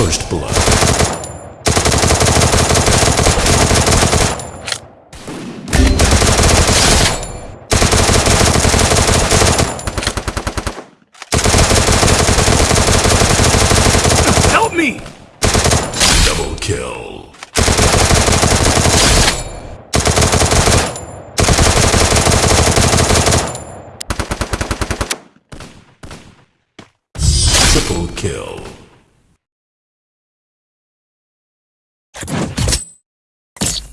First blood. Help me! Double kill. Triple kill. you